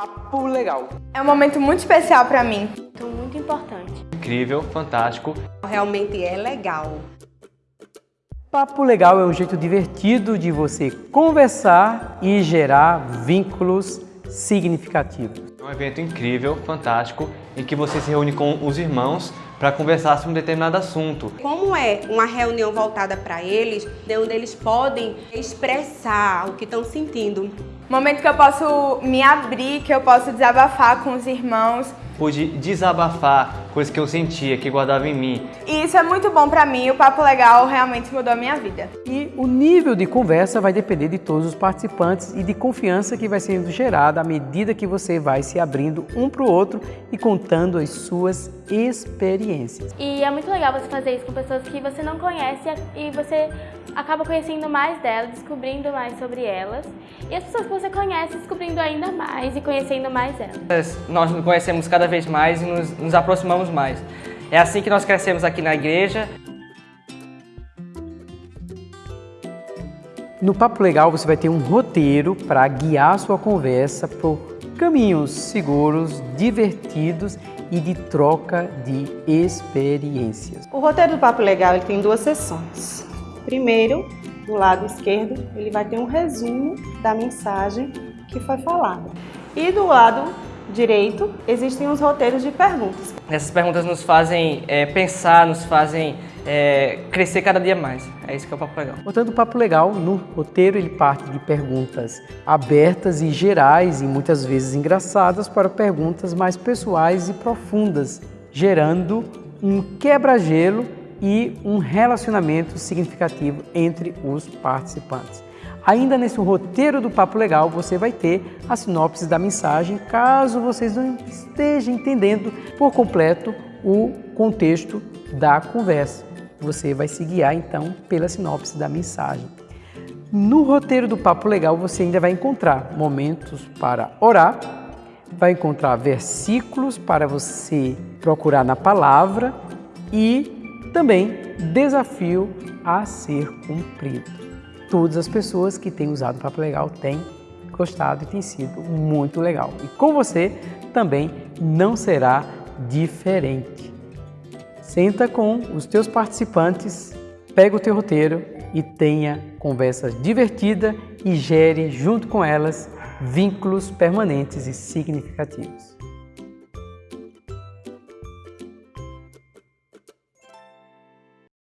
Papo legal. É um momento muito especial para mim. Então, muito importante. Incrível, fantástico. Realmente é legal. Papo legal é um jeito divertido de você conversar e gerar vínculos significativos. É um evento incrível, fantástico, em que você se reúne com os irmãos para conversar sobre um determinado assunto. Como é uma reunião voltada para eles, onde eles podem expressar o que estão sentindo. Momento que eu posso me abrir, que eu posso desabafar com os irmãos. Pude desabafar coisas que eu sentia, que guardava em mim. E isso é muito bom para mim, o Papo Legal realmente mudou a minha vida. E o nível de conversa vai depender de todos os participantes e de confiança que vai sendo gerada à medida que você vai se abrindo um para o outro e contando as suas experiências. E é muito legal você fazer isso com pessoas que você não conhece e você acaba conhecendo mais delas, descobrindo mais sobre elas. E as pessoas que você conhece, descobrindo ainda mais e conhecendo mais elas. Nós nos conhecemos cada vez mais e nos, nos aproximamos mais. É assim que nós crescemos aqui na igreja. No Papo Legal você vai ter um roteiro para guiar a sua conversa por caminhos seguros, divertidos e de troca de experiências. O roteiro do Papo Legal ele tem duas sessões. Primeiro, do lado esquerdo, ele vai ter um resumo da mensagem que foi falada. E do lado direito, existem os roteiros de perguntas. Essas perguntas nos fazem é, pensar, nos fazem é, crescer cada dia mais. É isso que é o Papo Legal. Portanto, o Papo Legal, no roteiro, ele parte de perguntas abertas e gerais e muitas vezes engraçadas para perguntas mais pessoais e profundas, gerando um quebra-gelo e um relacionamento significativo entre os participantes. Ainda nesse roteiro do Papo Legal, você vai ter a sinopse da mensagem, caso vocês não estejam entendendo por completo o contexto da conversa. Você vai se guiar então pela sinopse da mensagem. No roteiro do Papo Legal, você ainda vai encontrar momentos para orar, vai encontrar versículos para você procurar na palavra e também desafio a ser cumprido todas as pessoas que têm usado o Papo Legal têm gostado e tem sido muito legal. E com você também não será diferente. Senta com os teus participantes, pega o teu roteiro e tenha conversas divertidas e gere junto com elas vínculos permanentes e significativos.